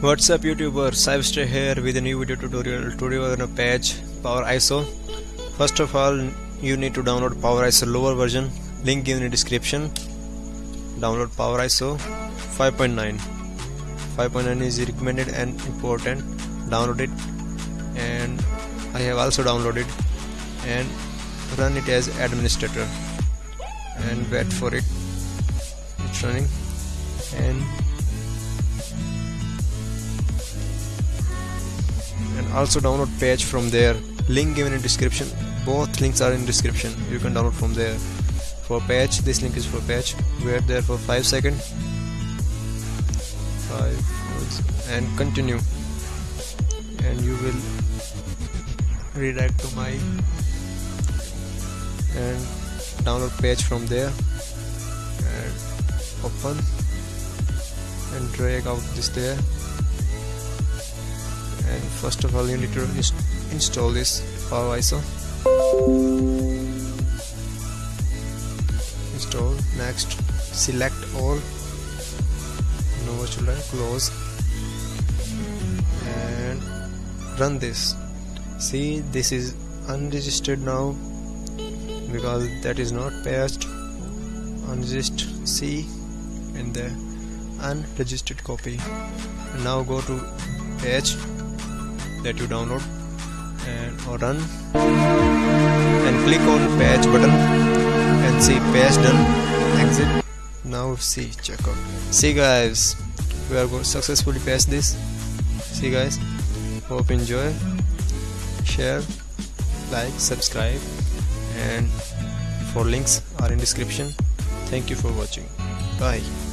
What's up YouTuber, Cyberstay here with a new video tutorial. Today we're gonna patch Power ISO. First of all, you need to download Power ISO lower version. Link given in the description. Download Power ISO 5.9. 5.9 is recommended and important. Download it, and I have also downloaded and run it as administrator and wait for it. It's running and also download patch from there. Link given in description. Both links are in description. You can download from there. For patch this link is for patch wait there for 5 seconds. 5 and continue. And you will redirect to my and download patch from there. And open. And drag out this there and first of all you need to install this power ISO install. Next select all. No virtual close. And run this. See this is unregistered now because that is not patched unregistered. C in the unregistered copy. Now go to patch that you download and or run. And click on patch button and see patch done. Exit. Now see check out. See guys we are going to successfully patch this. See guys hope enjoy. Share like subscribe and for links are in description. Thank you for watching. Bye